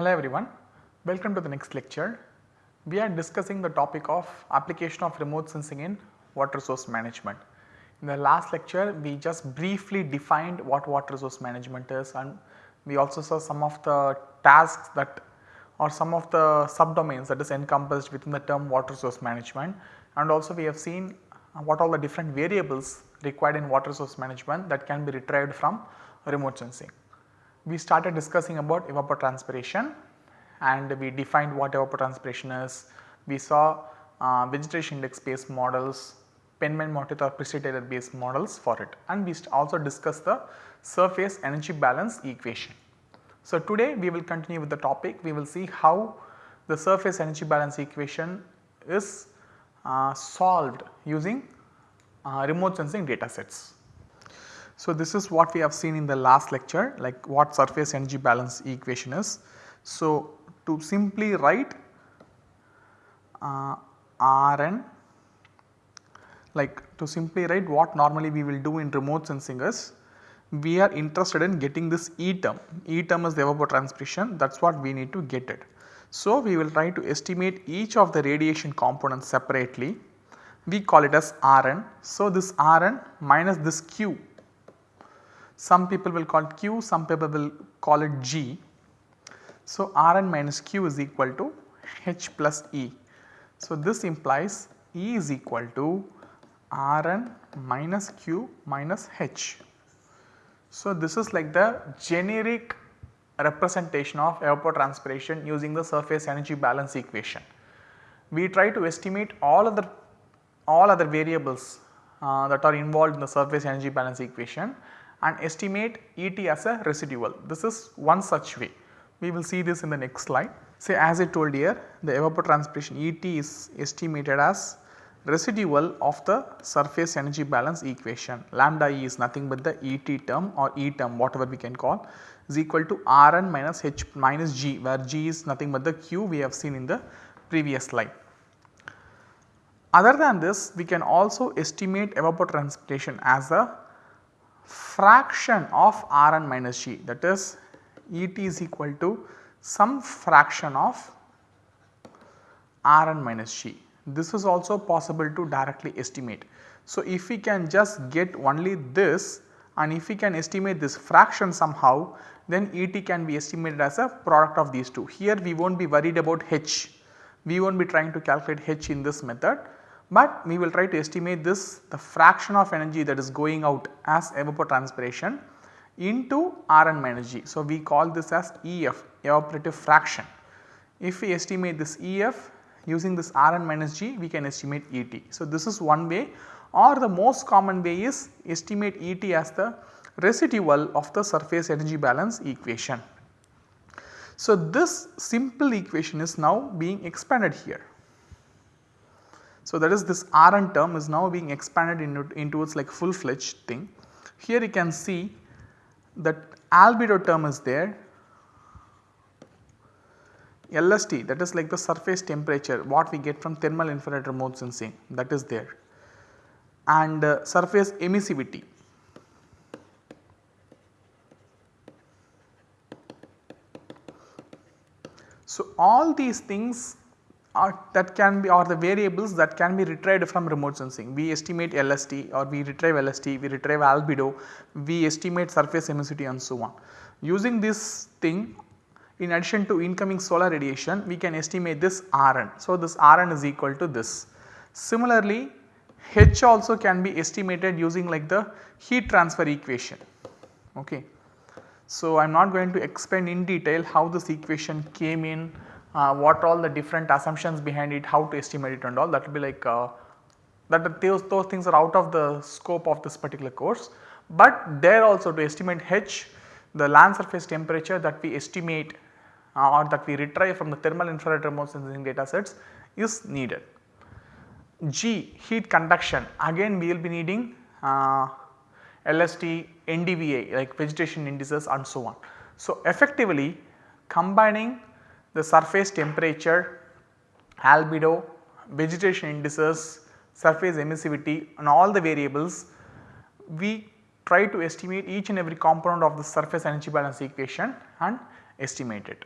Hello everyone, welcome to the next lecture. We are discussing the topic of application of remote sensing in water resource management. In the last lecture we just briefly defined what water resource management is and we also saw some of the tasks that or some of the subdomains that is encompassed within the term water resource management and also we have seen what all the different variables required in water resource management that can be retrieved from remote sensing. We started discussing about evapotranspiration and we defined what evapotranspiration is. We saw uh, vegetation index based models, Penman-Monteith or Priestley-Taylor based models for it and we also discussed the surface energy balance equation. So, today we will continue with the topic we will see how the surface energy balance equation is uh, solved using uh, remote sensing data sets. So, this is what we have seen in the last lecture like what surface energy balance equation is. So, to simply write uh, Rn like to simply write what normally we will do in remote sensing is we are interested in getting this E term, E term is the evapotranspiration that is what we need to get it. So, we will try to estimate each of the radiation components separately we call it as Rn. So, this Rn minus this Q some people will call it Q some people will call it G. So, Rn minus Q is equal to H plus E. So, this implies E is equal to Rn minus Q minus H. So, this is like the generic representation of evapotranspiration using the surface energy balance equation. We try to estimate all other all other variables uh, that are involved in the surface energy balance equation and estimate ET as a residual. This is one such way. We will see this in the next slide. Say as I told here the evapotranspiration ET is estimated as residual of the surface energy balance equation lambda E is nothing but the ET term or E term whatever we can call is equal to Rn minus H minus G where G is nothing but the Q we have seen in the previous slide. Other than this we can also estimate evapotranspiration as a fraction of Rn minus G that is Et is equal to some fraction of Rn minus G this is also possible to directly estimate. So, if we can just get only this and if we can estimate this fraction somehow then Et can be estimated as a product of these two. Here we will not be worried about H, we will not be trying to calculate H in this method, but we will try to estimate this the fraction of energy that is going out as evapotranspiration into Rn minus G. So, we call this as EF evaporative fraction. If we estimate this EF using this Rn minus G we can estimate Et. So, this is one way or the most common way is estimate Et as the residual of the surface energy balance equation. So, this simple equation is now being expanded here. So, that is this Rn term is now being expanded into, into its like full fledged thing. Here you can see that albedo term is there LST that is like the surface temperature what we get from thermal infrared remote sensing that is there and uh, surface emissivity. So, all these things are that can be or the variables that can be retrieved from remote sensing. We estimate LST or we retrieve LST, we retrieve albedo, we estimate surface emissivity and so on. Using this thing in addition to incoming solar radiation we can estimate this Rn. So, this Rn is equal to this. Similarly, H also can be estimated using like the heat transfer equation. Okay. So, I am not going to explain in detail how this equation came in, what all the different assumptions behind it, how to estimate it and all that will be like uh, that those, those things are out of the scope of this particular course. But there also to estimate H the land surface temperature that we estimate uh, or that we retrieve from the thermal infrared remote sensing data sets is needed. G heat conduction again we will be needing uh, LST, NDVI like vegetation indices and so on. So, effectively combining the surface temperature, albedo, vegetation indices, surface emissivity and all the variables we try to estimate each and every component of the surface energy balance equation and estimate it.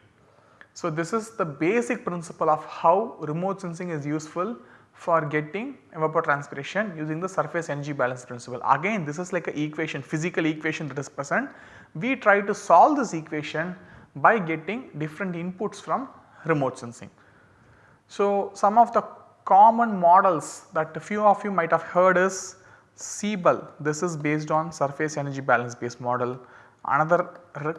So, this is the basic principle of how remote sensing is useful for getting evapotranspiration using the surface energy balance principle. Again this is like a equation physical equation that is present. We try to solve this equation by getting different inputs from remote sensing. So, some of the common models that a few of you might have heard is SEBAL this is based on surface energy balance based model. Another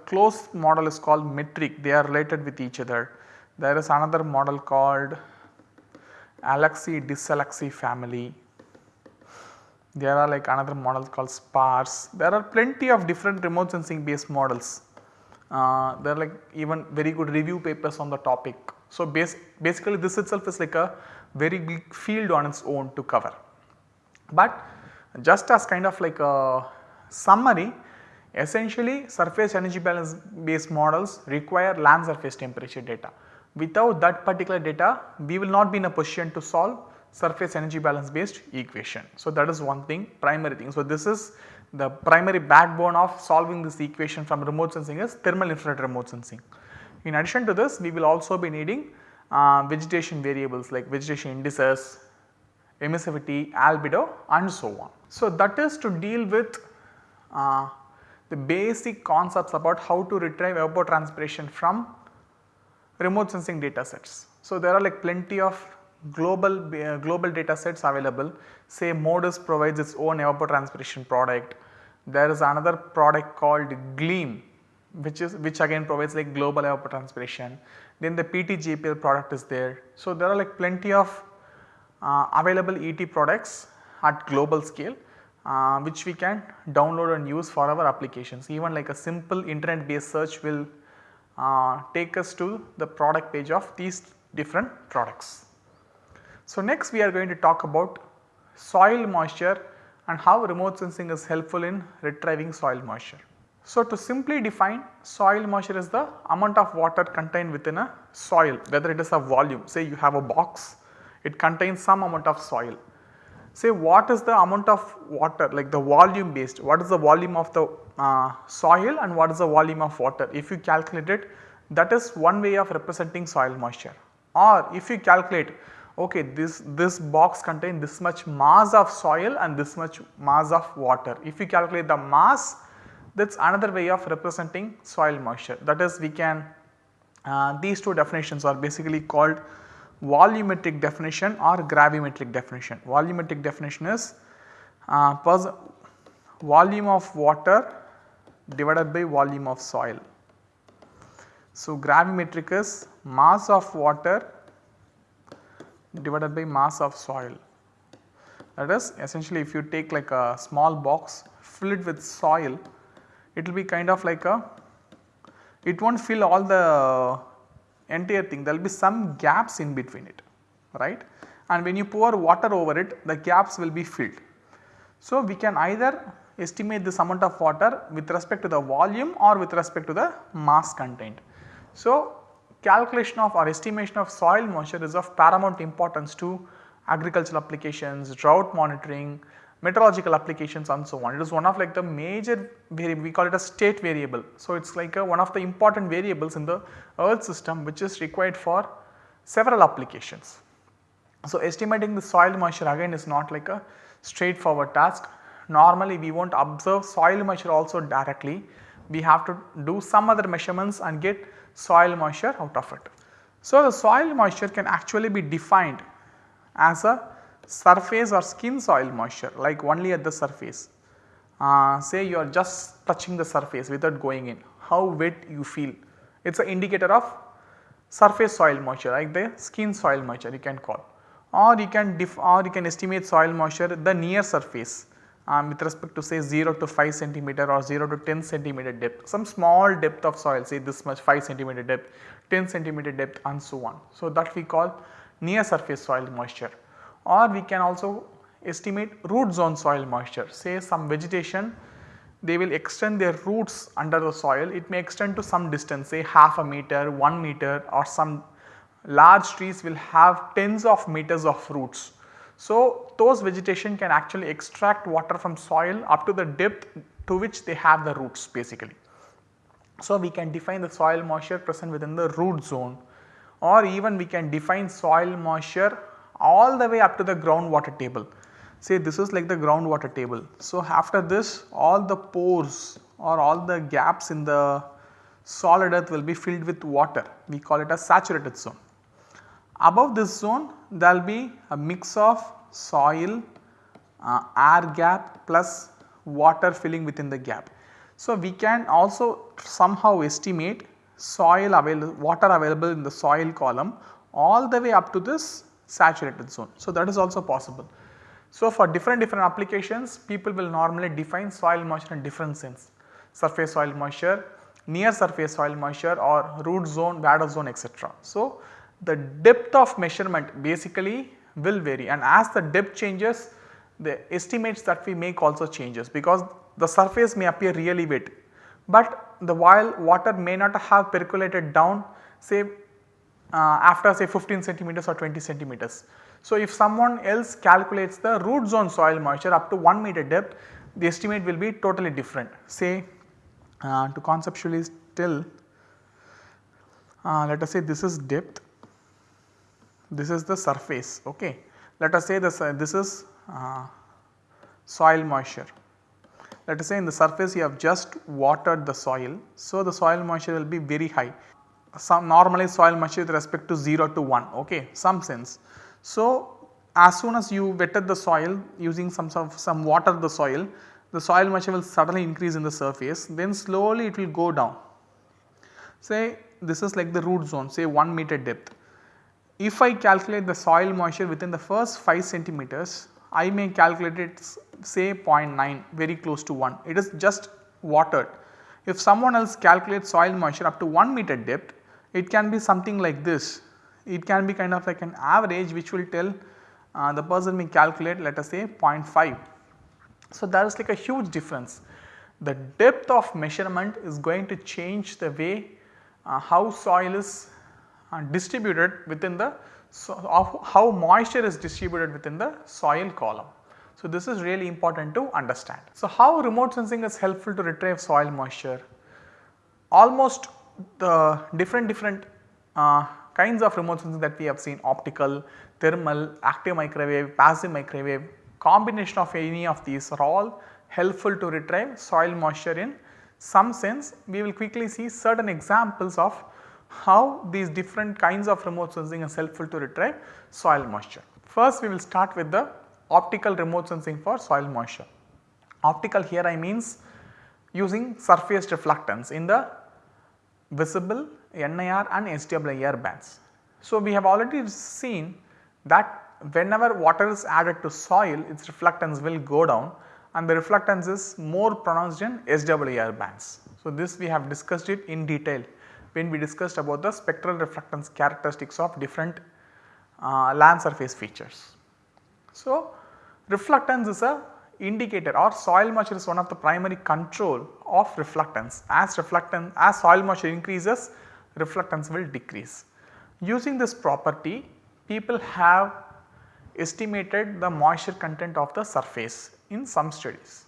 close model is called METRIC they are related with each other. There is another model called ALEXI DisALEXI family. There are like another model called SPARSE. There are plenty of different remote sensing based models. Uh, there are like even very good review papers on the topic. So, base, basically this itself is like a very big field on its own to cover. But just as kind of like a summary essentially surface energy balance based models require land surface temperature data. Without that particular data we will not be in a position to solve surface energy balance based equation. So, that is one thing primary thing. So, this is the primary backbone of solving this equation from remote sensing is thermal infrared remote sensing. In addition to this we will also be needing uh, vegetation variables like vegetation indices, emissivity, albedo and so on. So, that is to deal with uh, the basic concepts about how to retrieve evapotranspiration from remote sensing data sets. So, there are like plenty of global uh, global data sets available say MODIS provides its own evapotranspiration product. There is another product called GLEAM which is which again provides like global evapotranspiration. Then the PT-JPL product is there. So, there are like plenty of uh, available ET products at global scale uh, which we can download and use for our applications. Even like a simple internet based search will uh, take us to the product page of these different products. So, next we are going to talk about soil moisture and how remote sensing is helpful in retrieving soil moisture. So, to simply define soil moisture is the amount of water contained within a soil whether it is a volume say you have a box it contains some amount of soil. Say what is the amount of water like the volume based what is the volume of the uh, soil and what is the volume of water. If you calculate it that is one way of representing soil moisture or if you calculate okay this, this box contain this much mass of soil and this much mass of water. If you calculate the mass that is another way of representing soil moisture that is we can uh, these two definitions are basically called volumetric definition or gravimetric definition. Volumetric definition is uh, volume of water divided by volume of soil. So, gravimetric is mass of water divided by mass of soil. That is essentially if you take like a small box fill it with soil it will be kind of like a it will not fill all the entire thing there will be some gaps in between it right and when you pour water over it the gaps will be filled. So, we can either estimate this amount of water with respect to the volume or with respect to the mass contained. So, calculation of or estimation of soil moisture is of paramount importance to agricultural applications, drought monitoring, meteorological applications and so on. It is one of like the major variable we call it a state variable. So, it is like a, one of the important variables in the earth system which is required for several applications. So, estimating the soil moisture again is not like a straightforward task normally we will not observe soil moisture also directly, we have to do some other measurements and get soil moisture out of it. So, the soil moisture can actually be defined as a surface or skin soil moisture like only at the surface. Uh, say you are just touching the surface without going in, how wet you feel. It is an indicator of surface soil moisture like the skin soil moisture you can call or you can or you can estimate soil moisture the near surface um, with respect to say 0 to 5 centimeter or 0 to 10 centimeter depth, some small depth of soil say this much 5 centimeter depth, 10 centimeter depth and so on. So, that we call near surface soil moisture. Or we can also estimate root zone soil moisture. Say some vegetation they will extend their roots under the soil. It may extend to some distance say half a meter, 1 meter or some large trees will have tens of meters of roots so, those vegetation can actually extract water from soil up to the depth to which they have the roots basically. So, we can define the soil moisture present within the root zone or even we can define soil moisture all the way up to the groundwater table. Say this is like the groundwater table. So, after this all the pores or all the gaps in the solid earth will be filled with water we call it a saturated zone. Above this zone there will be a mix of soil, uh, air gap plus water filling within the gap. So, we can also somehow estimate soil available water available in the soil column all the way up to this saturated zone. So, that is also possible. So, for different different applications people will normally define soil moisture in different sense surface soil moisture, near surface soil moisture or root zone, vadose zone etc. So, the depth of measurement basically will vary. And as the depth changes the estimates that we make also changes because the surface may appear really wet, but the while water may not have percolated down say uh, after say 15 centimeters or 20 centimeters. So, if someone else calculates the root zone soil moisture up to 1 meter depth the estimate will be totally different. Say uh, to conceptually tell uh, let us say this is depth this is the surface ok. Let us say this, uh, this is uh, soil moisture. Let us say in the surface you have just watered the soil. So, the soil moisture will be very high some normally soil moisture with respect to 0 to 1 okay some sense. So, as soon as you wetted the soil using some some water the soil the soil moisture will suddenly increase in the surface then slowly it will go down. Say this is like the root zone say 1 meter depth. If I calculate the soil moisture within the first 5 centimeters I may calculate it say 0.9 very close to 1 it is just watered. If someone else calculates soil moisture up to 1 meter depth it can be something like this. It can be kind of like an average which will tell uh, the person may calculate let us say 0.5. So, that is like a huge difference. The depth of measurement is going to change the way uh, how soil is uh, distributed within the so of how moisture is distributed within the soil column. So, this is really important to understand. So, how remote sensing is helpful to retrieve soil moisture? Almost the different different uh, kinds of remote sensing that we have seen optical, thermal, active microwave, passive microwave combination of any of these are all helpful to retrieve soil moisture in some sense. We will quickly see certain examples of how these different kinds of remote sensing is helpful to retrieve soil moisture. First we will start with the optical remote sensing for soil moisture. Optical here I means using surface reflectance in the visible NIR and SWIR bands. So, we have already seen that whenever water is added to soil its reflectance will go down and the reflectance is more pronounced in SWIR bands. So, this we have discussed it in detail when we discussed about the spectral reflectance characteristics of different uh, land surface features. So, reflectance is a indicator or soil moisture is one of the primary control of reflectance as reflectance as soil moisture increases reflectance will decrease. Using this property people have estimated the moisture content of the surface in some studies.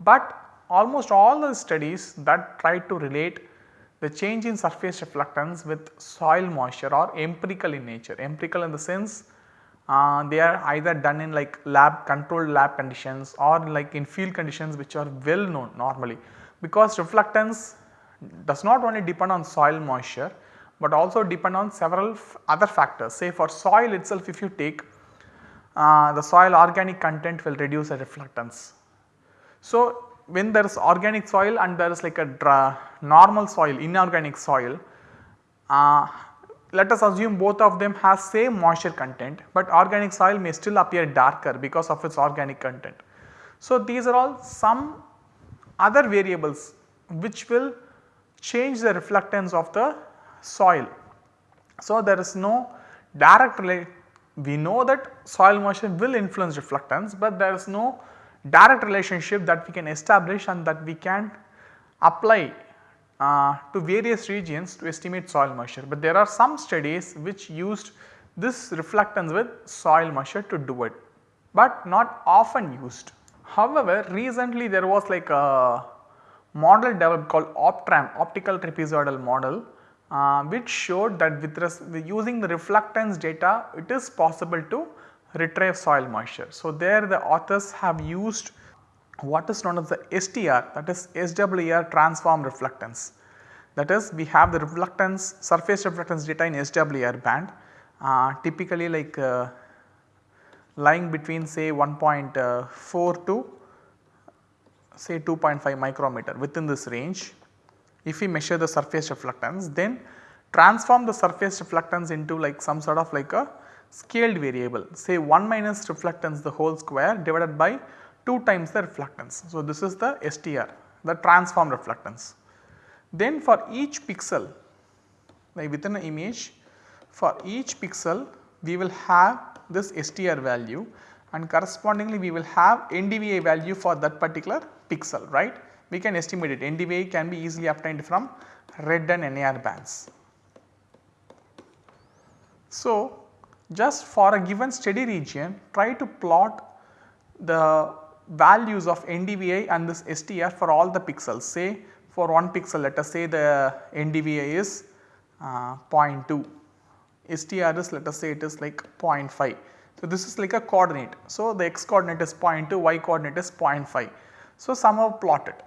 But almost all the studies that try to relate the change in surface reflectance with soil moisture are empirical in nature. Empirical in the sense uh, they are either done in like lab controlled lab conditions or like in field conditions which are well known normally because reflectance does not only depend on soil moisture but also depend on several other factors say for soil itself if you take uh, the soil organic content will reduce the reflectance. So, when there is organic soil and there is like a normal soil inorganic soil uh, let us assume both of them has same moisture content but organic soil may still appear darker because of its organic content. So, these are all some other variables which will change the reflectance of the soil. So, there is no direct relate we know that soil moisture will influence reflectance, but there is no direct relationship that we can establish and that we can apply uh, to various regions to estimate soil moisture. But there are some studies which used this reflectance with soil moisture to do it, but not often used. However, recently there was like a model developed called OPTRAM optical trapezoidal model uh, which showed that with, using the reflectance data it is possible to retrieve soil moisture. So, there the authors have used what is known as the STR that is SWIR transform reflectance. That is we have the reflectance surface reflectance data in SWIR band uh, typically like uh, lying between say 1.4 to say 2.5 micrometer within this range. If we measure the surface reflectance then transform the surface reflectance into like some sort of like a scaled variable say 1 minus reflectance the whole square divided by 2 times the reflectance. So, this is the STR the transform reflectance. Then for each pixel like within an image for each pixel we will have this STR value and correspondingly we will have NDVI value for that particular pixel right. We can estimate it NDVI can be easily obtained from red and NIR bands. So, just for a given steady region try to plot the values of NDVI and this STR for all the pixels say for one pixel let us say the NDVI is uh, 0.2, STR is let us say it is like 0.5. So, this is like a coordinate. So, the x coordinate is 0.2, y coordinate is 0.5. So, somehow plot it.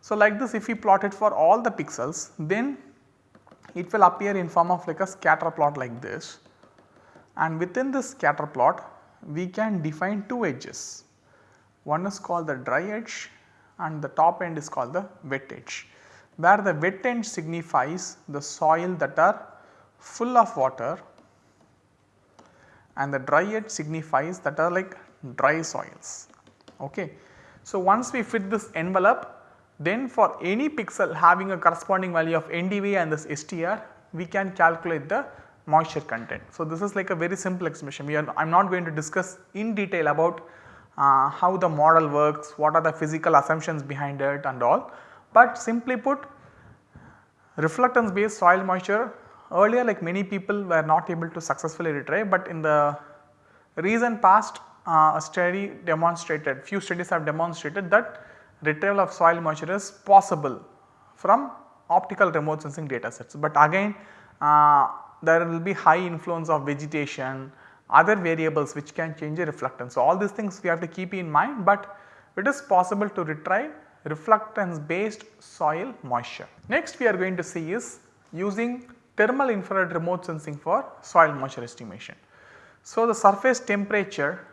So, like this if we plot it for all the pixels then it will appear in form of like a scatter plot like this and within this scatter plot we can define two edges. One is called the dry edge and the top end is called the wet edge where the wet end signifies the soil that are full of water and the dry edge signifies that are like dry soils. Okay. So, once we fit this envelope then for any pixel having a corresponding value of NDV and this STR we can calculate the moisture content. So, this is like a very simple expression we are I am not going to discuss in detail about uh, how the model works, what are the physical assumptions behind it and all. But simply put reflectance based soil moisture earlier like many people were not able to successfully retrieve but in the recent past uh, a study demonstrated few studies have demonstrated that retrieval of soil moisture is possible from optical remote sensing data sets. But again uh, there will be high influence of vegetation, other variables which can change the reflectance. So, all these things we have to keep in mind, but it is possible to retrieve reflectance based soil moisture. Next we are going to see is using thermal infrared remote sensing for soil moisture estimation. So, the surface temperature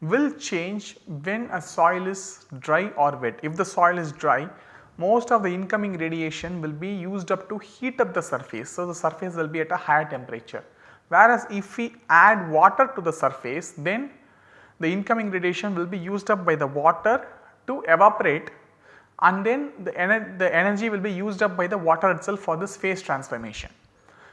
will change when a soil is dry or wet. If the soil is dry most of the incoming radiation will be used up to heat up the surface. So, the surface will be at a higher temperature whereas if we add water to the surface then the incoming radiation will be used up by the water to evaporate and then the, ener the energy will be used up by the water itself for this phase transformation.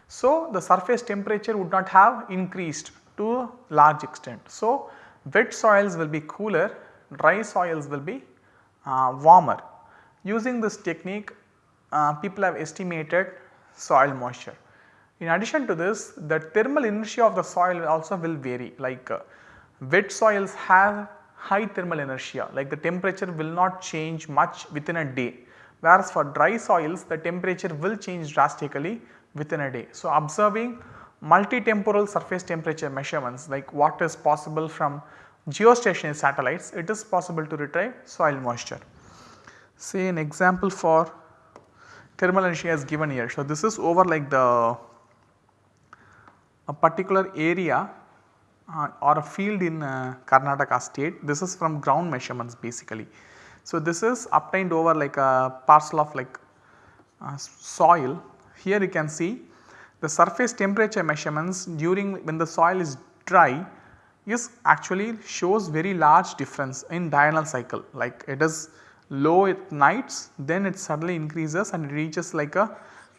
So, the surface temperature would not have increased to large extent. So, wet soils will be cooler, dry soils will be uh, warmer. Using this technique uh, people have estimated soil moisture. In addition to this the thermal inertia of the soil also will vary like uh, wet soils have high thermal inertia like the temperature will not change much within a day whereas for dry soils the temperature will change drastically within a day. So, observing multi-temporal surface temperature measurements like what is possible from geostationary satellites it is possible to retrieve soil moisture say an example for thermal energy as given here. So, this is over like the a particular area uh, or a field in uh, Karnataka state this is from ground measurements basically. So, this is obtained over like a parcel of like uh, soil here you can see the surface temperature measurements during when the soil is dry is actually shows very large difference in diurnal cycle like it is low at nights then it suddenly increases and it reaches like a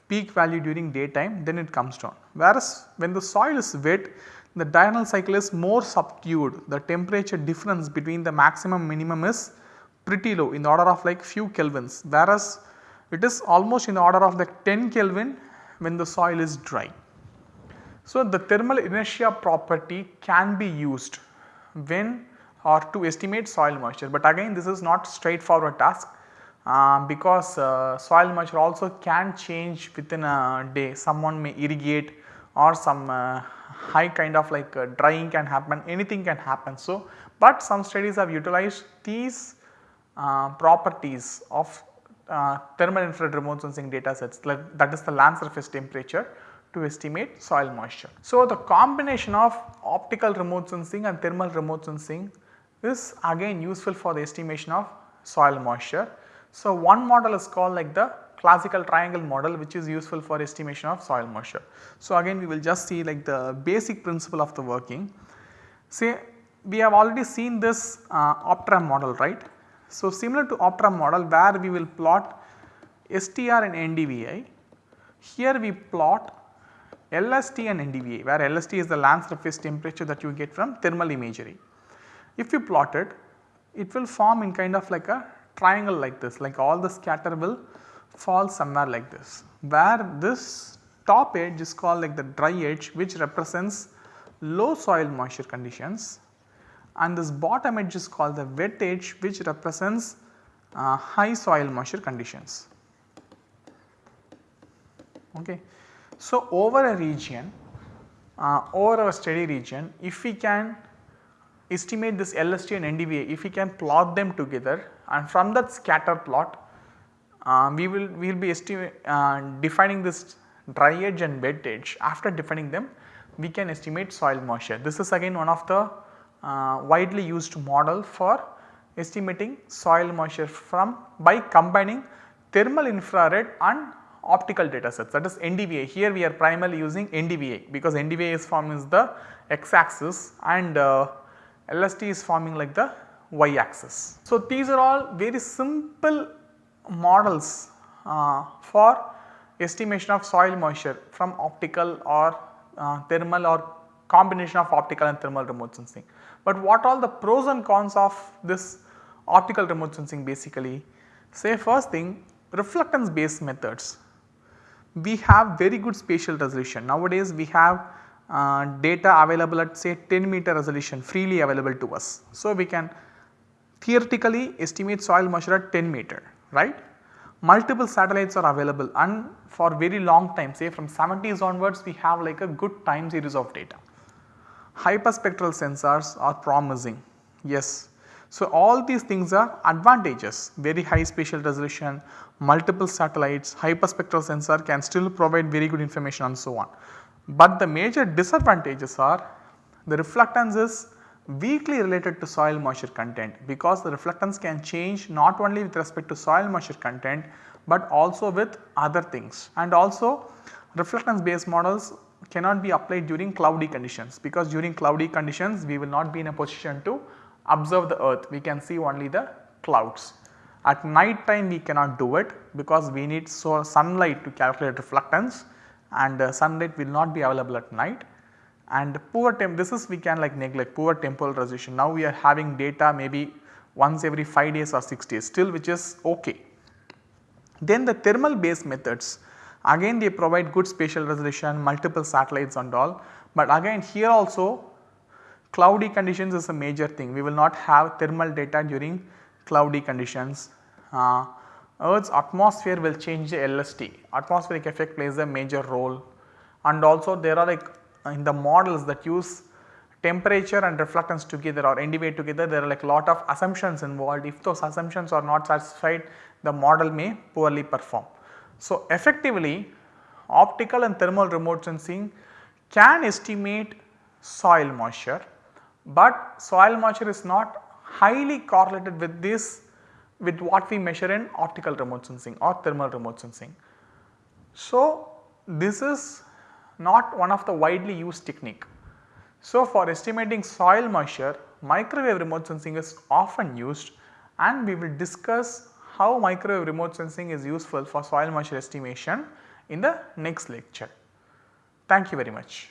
peak value during daytime then it comes down. Whereas when the soil is wet the diurnal cycle is more subdued the temperature difference between the maximum minimum is pretty low in the order of like few kelvins whereas it is almost in the order of like 10 kelvin when the soil is dry. So, the thermal inertia property can be used when or to estimate soil moisture, but again this is not straightforward task. uh, because uh, soil moisture also can change within a day. Someone may irrigate or some uh, high kind of like uh, drying can happen, anything can happen. So, but some studies have utilized these uh, properties of uh, thermal infrared remote sensing data sets like that is the land surface temperature to estimate soil moisture. So, the combination of optical remote sensing and thermal remote sensing is again useful for the estimation of soil moisture. So, one model is called like the classical triangle model which is useful for estimation of soil moisture. So, again we will just see like the basic principle of the working. Say we have already seen this uh, OPTRAM model right. So, similar to OPTRAM model where we will plot STR and NDVI, here we plot LST and NDVI where LST is the land surface temperature that you get from thermal imagery. If you plot it, it will form in kind of like a triangle like this like all the scatter will fall somewhere like this where this top edge is called like the dry edge which represents low soil moisture conditions and this bottom edge is called the wet edge which represents uh, high soil moisture conditions. Okay. So, over a region uh, over a steady region if we can estimate this LST and NDVI if we can plot them together and from that scatter plot uh, we will we will be uh, defining this dry edge and wet edge after defining them we can estimate soil moisture. This is again one of the uh, widely used model for estimating soil moisture from by combining thermal infrared and optical data sets that is NDVI. Here we are primarily using NDVI because NDVI is forming the x axis and uh, LST is forming like the y axis. So, these are all very simple models uh, for estimation of soil moisture from optical or uh, thermal or combination of optical and thermal remote sensing. But what all the pros and cons of this optical remote sensing basically? Say first thing reflectance based methods. We have very good spatial resolution. Nowadays we have data available at say 10 meter resolution freely available to us. So, we can theoretically estimate soil moisture at 10 meter right. Multiple satellites are available and for very long time say from 70s onwards we have like a good time series of data. Hyperspectral sensors are promising yes. So, all these things are advantages very high spatial resolution, multiple satellites, hyperspectral sensor can still provide very good information and so on. But the major disadvantages are the reflectance is weakly related to soil moisture content because the reflectance can change not only with respect to soil moisture content but also with other things. And also reflectance based models cannot be applied during cloudy conditions because during cloudy conditions we will not be in a position to observe the earth. We can see only the clouds. At night time we cannot do it because we need so sunlight to calculate reflectance and uh, sunlight will not be available at night and poor temp this is we can like neglect poor temporal resolution. Now we are having data maybe once every 5 days or 6 days still which is ok. Then the thermal based methods again they provide good spatial resolution multiple satellites and all but again here also cloudy conditions is a major thing we will not have thermal data during cloudy conditions. Uh, Earth's atmosphere will change the LST atmospheric effect plays a major role. And also there are like uh, in the models that use temperature and reflectance together or NDVI together there are like lot of assumptions involved. If those assumptions are not satisfied the model may poorly perform. So, effectively optical and thermal remote sensing can estimate soil moisture, but soil moisture is not highly correlated with this with what we measure in optical remote sensing or thermal remote sensing. So, this is not one of the widely used technique. So, for estimating soil moisture microwave remote sensing is often used and we will discuss how microwave remote sensing is useful for soil moisture estimation in the next lecture. Thank you very much.